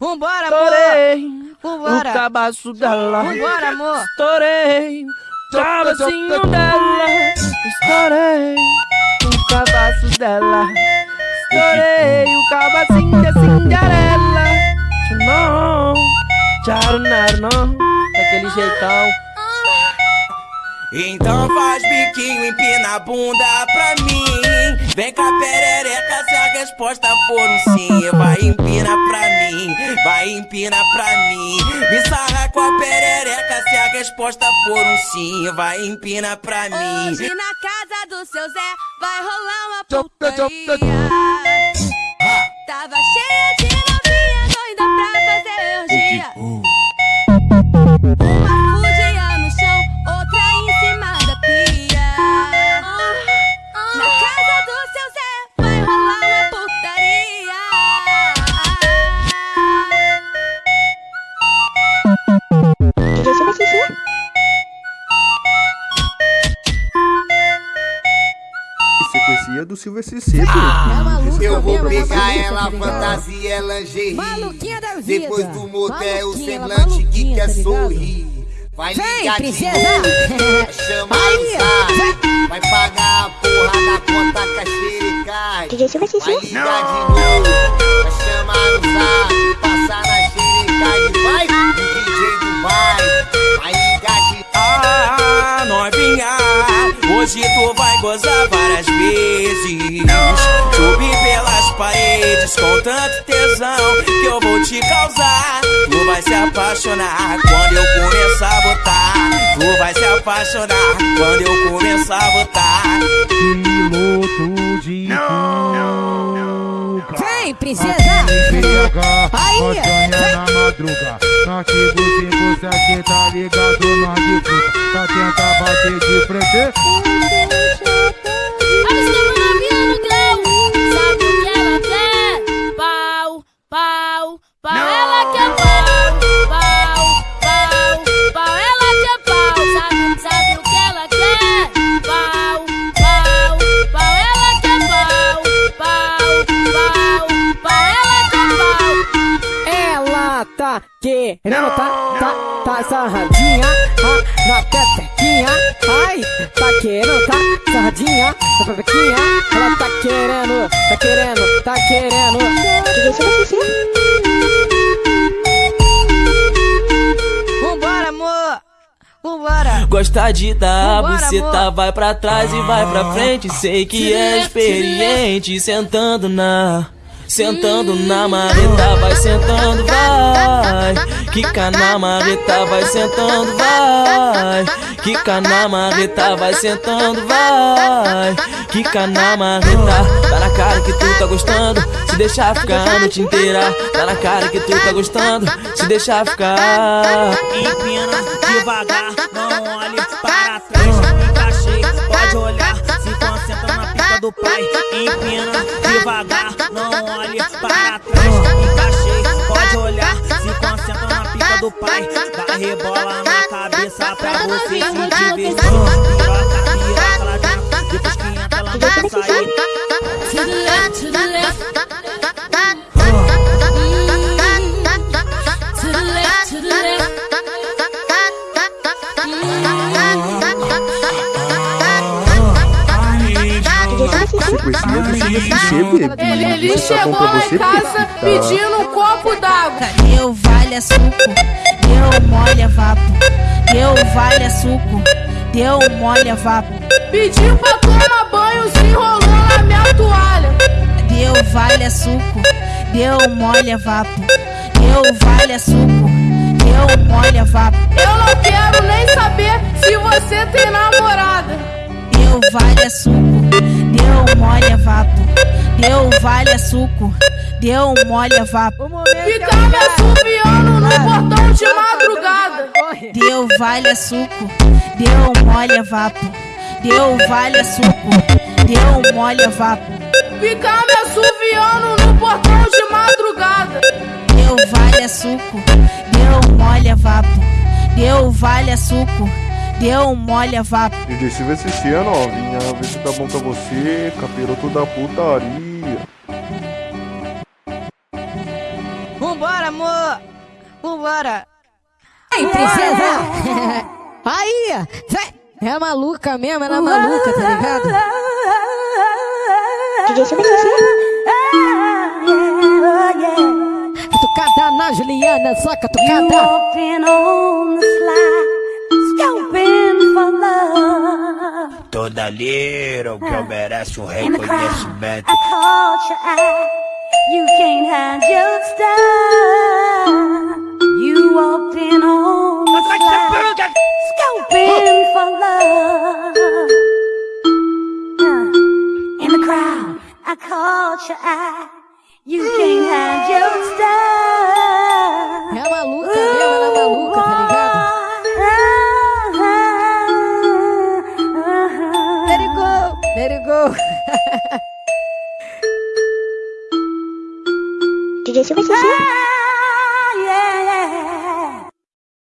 Vambora, amor! Estourei Vambora! o cabaço dela. Vambora, amor! Estourei o cabacinho dela. Estourei o cabaço dela. Estourei o cabacinho da Cinderela. Não, tchau, não, daquele jeitão. Então faz biquinho, empina a bunda pra mim. Vem cá, perereca, se a resposta for um sim. Vai empina pra mim, vai empina pra mim. Me sarra com a perereca, se a resposta for um sim. Vai empina pra mim. Hoje na casa do seu Zé vai rolar uma putaria. Tava cheia de novinha doida pra Sequência do Silver CC, Eu vou pegar ela, fantasia, ela lingerie. Maluquinha da vida. Depois do motel, o semblante que maluquinha, quer tá sorrir. Vai Vem, ligar de princesa. novo, vai chamar Aí, o vai pagar a porra da conta que a xerecai. DJ Silva Vai ligar de novo, vai chamar o hoje tu vai gozar várias vezes. Subir pelas paredes com tanto tesão que eu vou te causar. Tu vai se apaixonar quando eu começar a botar. Tu vai se apaixonar quando eu começar a botar. Piloto de Vem, princesa! Aí, nós ganha na madruga Antigo 57, tá ligado, nós de o que ela quer? Pau, pau, pau. Ela quer pau, pau, pau, pau. Ela quer pau. Sabe, sabe o que ela quer? Pau, pau, pau. Ela quer pau, pau, pau, pau. Ela quer pau. Ela tá querendo, tá, tá, tá sarradinha, ah, na pepequinha, pepequinha, ela tá querendo, tá querendo, tá querendo. DJ Silva Xixi. Vambora, amor! Vambora! Gosta de dar Vambora, buceta, amor. vai pra trás e vai pra frente. Sei que é experiente, sentando na. Sentando na marreta, vai sentando, vai. Quica na marreta, vai sentando, vai. Quica na marreta, vai sentando, vai. Quica na marreta, tá na cara que tu tá gostando. Se deixar ficar a noite inteira, tá na cara que tu tá gostando. Se deixar ficar. Empina devagar, não olhe para trás. Encaixei, pode olhar, do pai. Empina devagar, não olhe para trás. Encaixei, pode olhar, se concentra na pica do pai. Vai rebola na cabeça pra você se divertir. Piroca, piroca lá dentro, depois que entra ela não vai Sequência do Silver CC, bebê. Ele, ele chegou lá você, em casa Tá. pedindo um copo d'água. Deu vale suco, deu mole a vapo. Deu vale suco, deu mole a vapo. Pediu pra tomar banho, se enrolou na minha toalha. Deu vale suco, deu mole a vapo. Deu vale suco, deu mole a vapo. Eu não quero nem saber se você tem namorada. Deu vale suco, deu mole a vapo. Deu vale suco, deu mole a vapo. Ficar me assobiando no portão de madrugada. Deu vale suco, deu mole a vapo. Deu vale suco, deu mole a vapo. Ficar me assobiando no portão de madrugada. Deu vale suco, deu mole a vapo. Deu vale suco, deu mole a vapo. DJ Silver CC, a novinha. Vê se tá bom pra você. Capiroto da putaria. Vambora, amor! Vambora. Ei, princesa! Aí! É maluca mesmo, ela é maluca, tá ligado? DJ Silva Catucada na Juliana, só catucada. toda little girl merece ah, um reconhecimento. You can't hide your style. You walked in on the fly, scoping for love. Uh, in the crowd, I caught your eye. You can't hide your mm. style. 哈哈哈！直接秀翻全场！